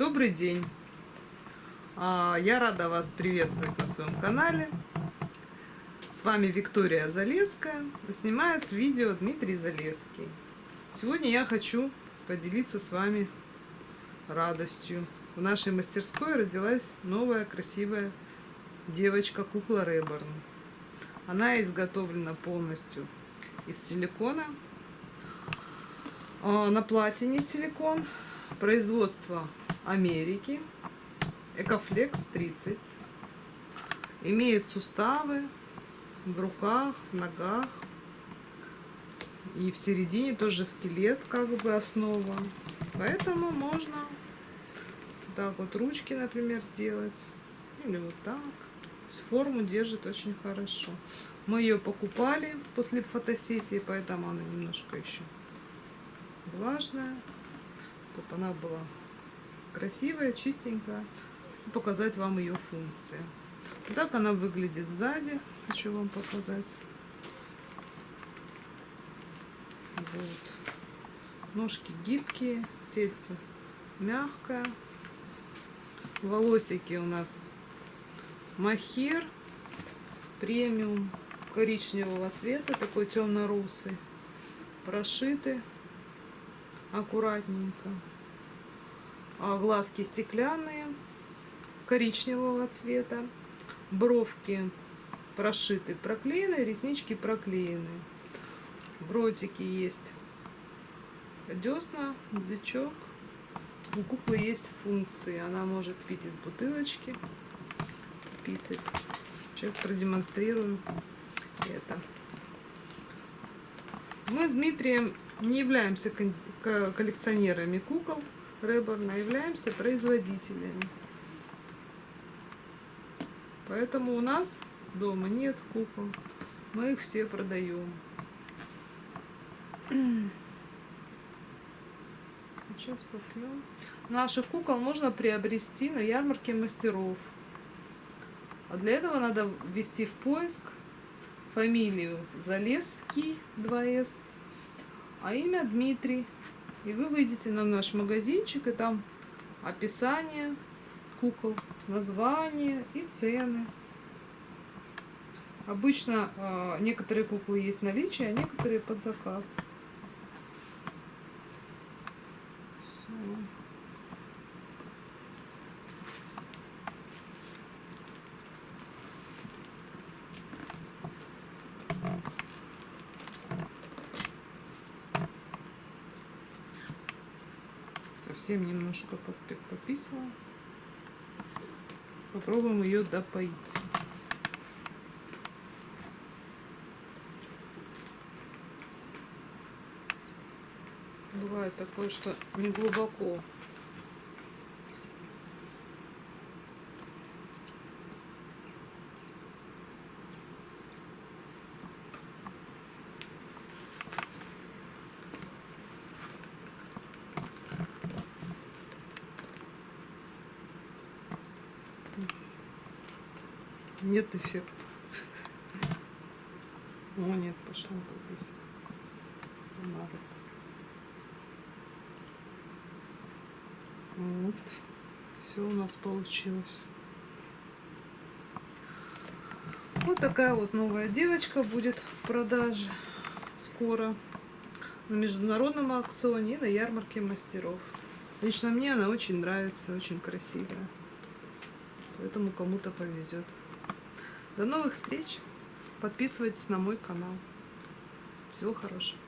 Добрый день! А, Я рада вас приветствовать на своем канале. С вами Виктория Залеская. Снимает видео Дмитрий Залевский. Сегодня я хочу поделиться с вами радостью. В нашей мастерской родилась новая красивая девочка-кукла Реборн. Она изготовлена полностью из силикона. А, на платине силикон. Производство Америки. Экофлекс 30. Имеет суставы в руках, в ногах. И в середине тоже скелет, как бы основа. Поэтому можно так вот ручки, например, делать. Или вот так. Форму держит очень хорошо. Мы ее покупали после фотосессии, поэтому она немножко еще влажная. Чтобы она была красивая, чистенькая. Показать вам ее функции. Так она выглядит сзади. Хочу вам показать. Вот. Ножки гибкие, тельце мягкое. Волосики у нас махер премиум коричневого цвета, такой темно-русый, прошиты аккуратненько. А глазки стеклянные, коричневого цвета, бровки прошиты, проклеены, реснички проклеены. В есть десна, язычок. У куклы есть функции. Она может пить из бутылочки, писать. Сейчас продемонстрируем это. Мы с Дмитрием не являемся коллекционерами кукол Реборна, а являемся производителями. Поэтому у нас дома нет кукол. Мы их все продаем. Сейчас попьем. Наших кукол можно приобрести на ярмарке мастеров. А для этого надо ввести в поиск фамилию Залесский 2С, а имя Дмитрий. И вы выйдете на наш магазинчик, и там описание кукол, название и цены. Обычно э, некоторые куклы есть в наличии, а некоторые под заказ. Совсем немножко пописала. Попробуем ее допоить. Бывает такое, что не глубоко нет эффекта. О, нет, пошла здесь. Вот. Все у нас получилось. Вот такая вот новая девочка будет в продаже скоро на международном аукционе и на ярмарке мастеров. Лично мне она очень нравится, очень красивая. Поэтому кому-то повезет. До новых встреч. Подписывайтесь на мой канал. Всего хорошего.